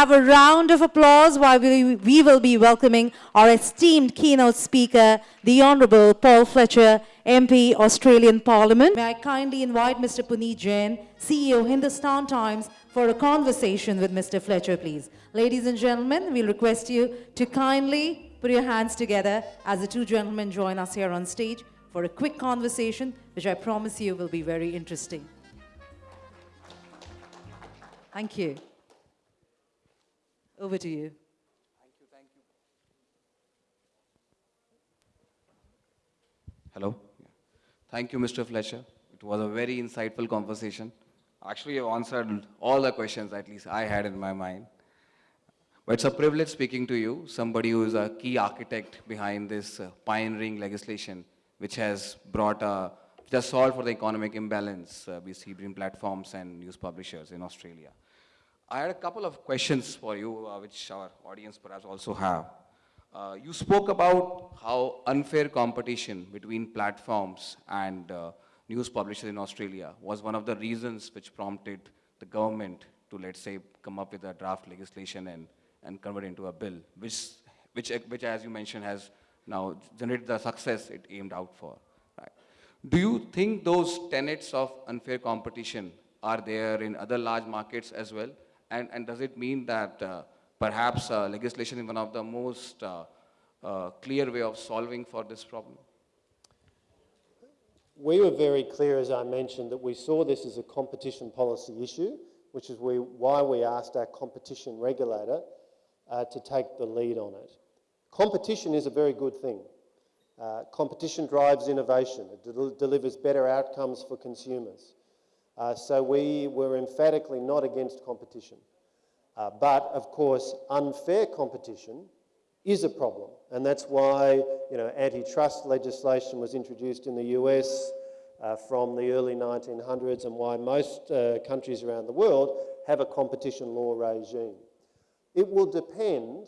have a round of applause while we, we will be welcoming our esteemed keynote speaker, the Honorable Paul Fletcher, MP, Australian Parliament. May I kindly invite Mr. Puneet Jain, CEO, Hindustan Times, for a conversation with Mr. Fletcher, please. Ladies and gentlemen, we'll request you to kindly put your hands together as the two gentlemen join us here on stage for a quick conversation, which I promise you will be very interesting. Thank you. Over to you. Thank you, thank you. Hello. Thank you, Mr. Fletcher. It was a very insightful conversation. Actually, you answered all the questions at least I had in my mind. But it's a privilege speaking to you, somebody who is a key architect behind this uh, pioneering legislation, which has brought a, just solved for the economic imbalance uh, between platforms and news publishers in Australia. I had a couple of questions for you, uh, which our audience perhaps also have. Uh, you spoke about how unfair competition between platforms and uh, news publishers in Australia was one of the reasons which prompted the government to, let's say, come up with a draft legislation and, and convert it into a bill, which, which, which, as you mentioned, has now generated the success it aimed out for. Right? Do you think those tenets of unfair competition are there in other large markets as well? And, and does it mean that uh, perhaps uh, legislation is one of the most uh, uh, clear way of solving for this problem? We were very clear, as I mentioned, that we saw this as a competition policy issue, which is we, why we asked our competition regulator uh, to take the lead on it. Competition is a very good thing. Uh, competition drives innovation. It del delivers better outcomes for consumers. Uh, so we were emphatically not against competition. Uh, but of course, unfair competition is a problem. And that's why you know, antitrust legislation was introduced in the US uh, from the early 1900s and why most uh, countries around the world have a competition law regime. It will depend,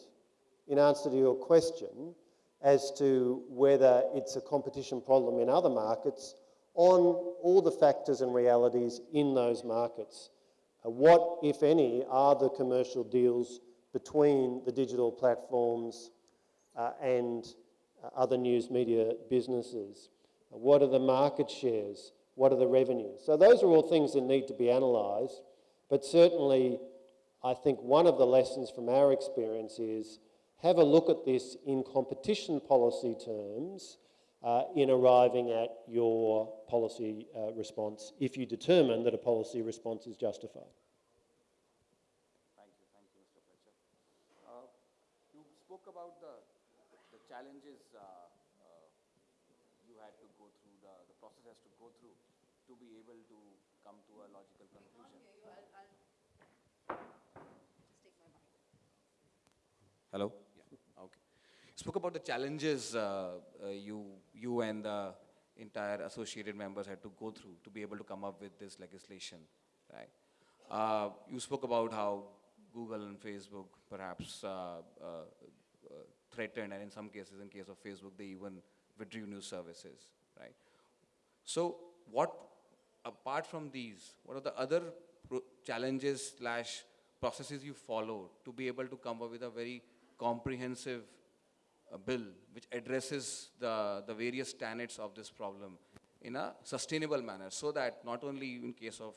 in answer to your question, as to whether it's a competition problem in other markets on all the factors and realities in those markets. Uh, what, if any, are the commercial deals between the digital platforms uh, and uh, other news media businesses? Uh, what are the market shares? What are the revenues? So those are all things that need to be analysed, but certainly I think one of the lessons from our experience is have a look at this in competition policy terms uh, in arriving at your policy uh, response if you determine that a policy response is justified. Thank you, thank you, Mr. Fletcher. Uh, you spoke about the, the challenges uh, uh, you had to go through, the, the process has to go through to be able to come to a logical conclusion. Hello? Spoke about the challenges uh, uh, you, you and the entire associated members had to go through to be able to come up with this legislation, right? Uh, you spoke about how Google and Facebook perhaps uh, uh, uh, threatened, and in some cases, in case of Facebook, they even withdrew news services, right? So what, apart from these, what are the other challenges slash processes you follow to be able to come up with a very comprehensive a bill which addresses the, the various tenets of this problem in a sustainable manner so that not only in case of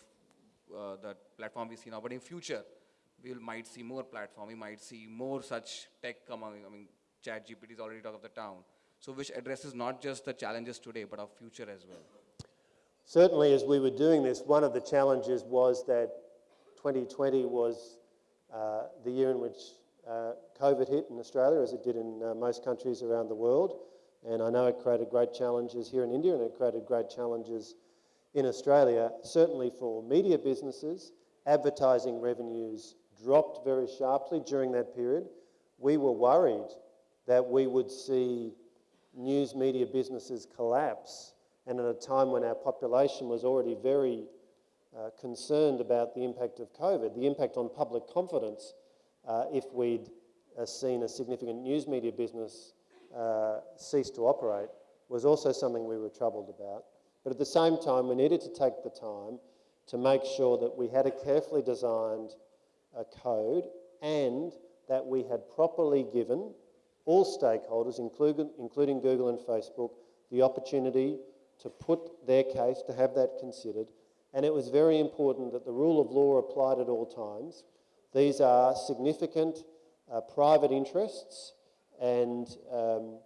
uh, the platform we see now, but in future, we will, might see more platform, we might see more such tech coming, I mean, chat GPT is already talk of the town. So which addresses not just the challenges today, but of future as well. Certainly as we were doing this, one of the challenges was that 2020 was uh, the year in which uh, COVID hit in Australia, as it did in uh, most countries around the world. And I know it created great challenges here in India and it created great challenges in Australia. Certainly for media businesses, advertising revenues dropped very sharply during that period. We were worried that we would see news media businesses collapse and at a time when our population was already very uh, concerned about the impact of COVID, the impact on public confidence uh, if we'd uh, seen a significant news media business uh, cease to operate was also something we were troubled about. But at the same time, we needed to take the time to make sure that we had a carefully designed uh, code and that we had properly given all stakeholders, including, including Google and Facebook, the opportunity to put their case, to have that considered. And it was very important that the rule of law applied at all times. These are significant uh, private interests, and um,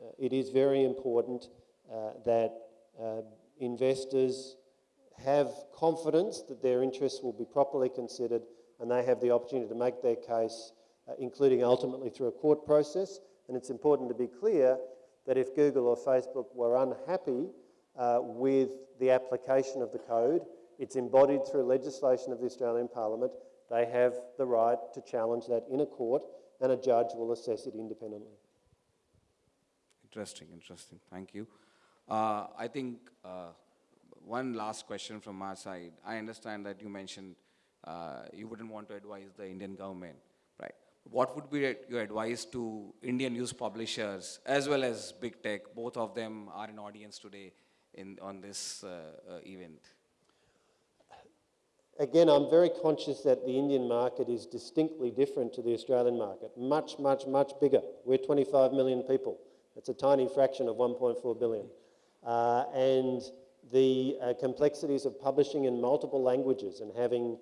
uh, it is very important uh, that uh, investors have confidence that their interests will be properly considered and they have the opportunity to make their case, uh, including ultimately through a court process. And it's important to be clear that if Google or Facebook were unhappy uh, with the application of the code, it's embodied through legislation of the Australian Parliament, they have the right to challenge that in a court and a judge will assess it independently. Interesting, interesting. Thank you. Uh, I think uh, one last question from our side. I understand that you mentioned uh, you wouldn't want to advise the Indian government, right? What would be your advice to Indian news publishers as well as big tech? Both of them are in audience today in, on this uh, uh, event. Again, I'm very conscious that the Indian market is distinctly different to the Australian market. Much, much, much bigger. We're 25 million people. It's a tiny fraction of 1.4 billion. Uh, and the uh, complexities of publishing in multiple languages and having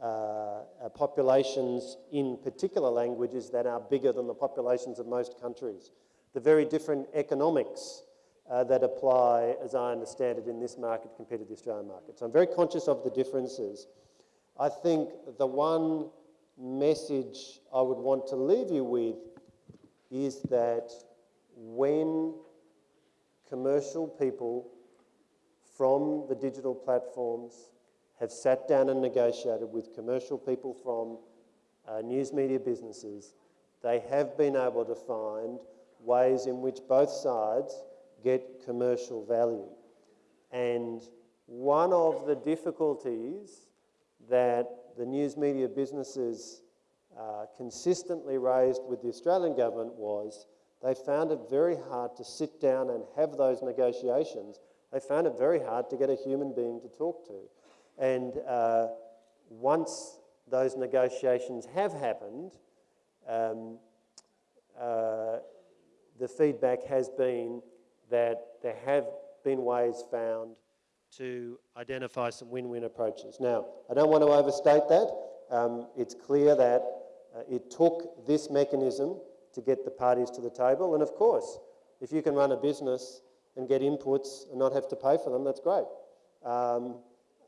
uh, uh, populations in particular languages that are bigger than the populations of most countries. The very different economics uh, that apply, as I understand it, in this market compared to the Australian market. So I'm very conscious of the differences. I think the one message I would want to leave you with is that when commercial people from the digital platforms have sat down and negotiated with commercial people from uh, news media businesses, they have been able to find ways in which both sides get commercial value. And one of the difficulties that the news media businesses uh, consistently raised with the Australian government was they found it very hard to sit down and have those negotiations. They found it very hard to get a human being to talk to. And uh, once those negotiations have happened, um, uh, the feedback has been that there have been ways found to identify some win-win approaches. Now, I don't want to overstate that. Um, it's clear that uh, it took this mechanism to get the parties to the table. And of course, if you can run a business and get inputs and not have to pay for them, that's great. Um,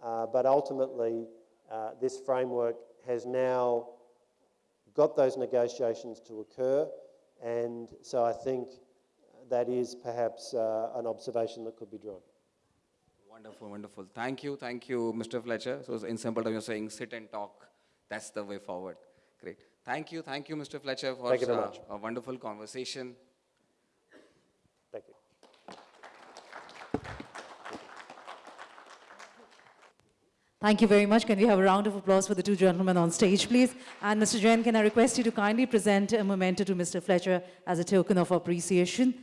uh, but ultimately, uh, this framework has now got those negotiations to occur. And so I think that is perhaps uh, an observation that could be drawn. Wonderful, wonderful. Thank you, thank you, Mr. Fletcher. So in simple terms, you're saying sit and talk. That's the way forward. Great. Thank you, thank you, Mr. Fletcher, for Thank you very uh, much. a wonderful conversation. Thank you. Thank you very much. Can we have a round of applause for the two gentlemen on stage, please? And Mr. Jain, can I request you to kindly present a memento to Mr. Fletcher as a token of appreciation?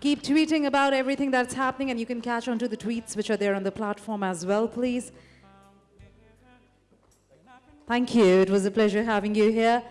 Keep tweeting about everything that's happening, and you can catch on to the tweets which are there on the platform as well, please. Thank you. It was a pleasure having you here.